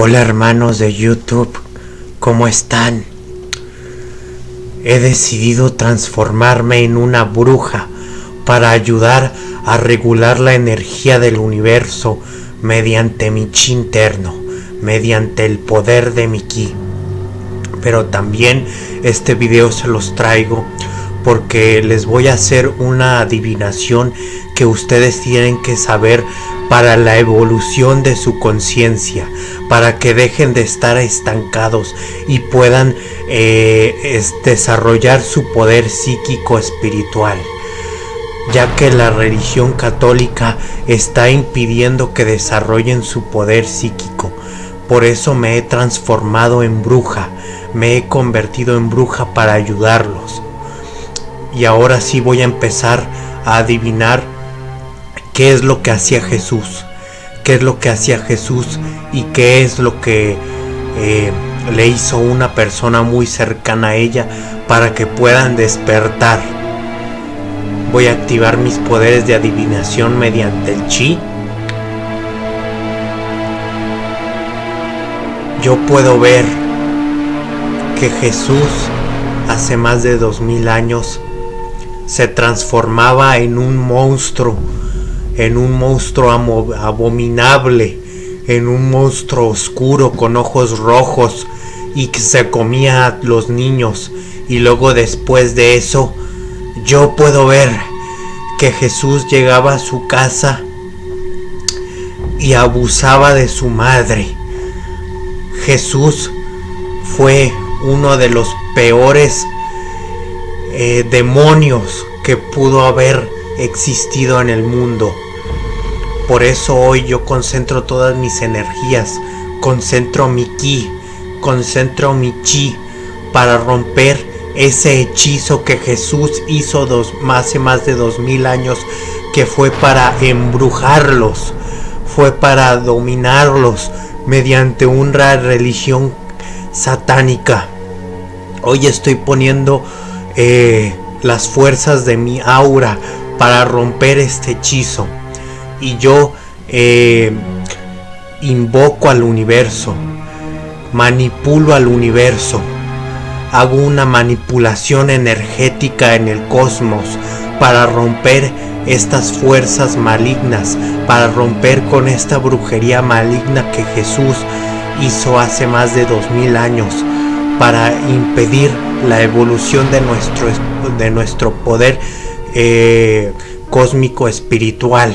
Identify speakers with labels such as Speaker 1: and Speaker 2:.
Speaker 1: Hola hermanos de YouTube, ¿cómo están? He decidido transformarme en una bruja para ayudar a regular la energía del universo mediante mi chi interno, mediante el poder de mi ki. Pero también este video se los traigo porque les voy a hacer una adivinación que ustedes tienen que saber para la evolución de su conciencia, para que dejen de estar estancados y puedan eh, desarrollar su poder psíquico espiritual ya que la religión católica está impidiendo que desarrollen su poder psíquico. Por eso me he transformado en bruja, me he convertido en bruja para ayudarlos. Y ahora sí voy a empezar a adivinar qué es lo que hacía Jesús, qué es lo que hacía Jesús y qué es lo que eh, le hizo una persona muy cercana a ella para que puedan despertar. Voy a activar mis poderes de adivinación mediante el chi. Yo puedo ver que Jesús hace más de dos mil años se transformaba en un monstruo en un monstruo abominable, en un monstruo oscuro con ojos rojos y que se comía a los niños. Y luego después de eso, yo puedo ver que Jesús llegaba a su casa y abusaba de su madre. Jesús fue uno de los peores eh, demonios que pudo haber existido en el mundo. Por eso hoy yo concentro todas mis energías, concentro mi ki, concentro mi chi para romper ese hechizo que Jesús hizo hace más de dos mil años, que fue para embrujarlos, fue para dominarlos mediante una religión satánica. Hoy estoy poniendo eh, las fuerzas de mi aura para romper este hechizo. Y yo eh, invoco al universo, manipulo al universo, hago una manipulación energética en el cosmos para romper estas fuerzas malignas, para romper con esta brujería maligna que Jesús hizo hace más de dos mil años, para impedir la evolución de nuestro, de nuestro poder eh, cósmico espiritual.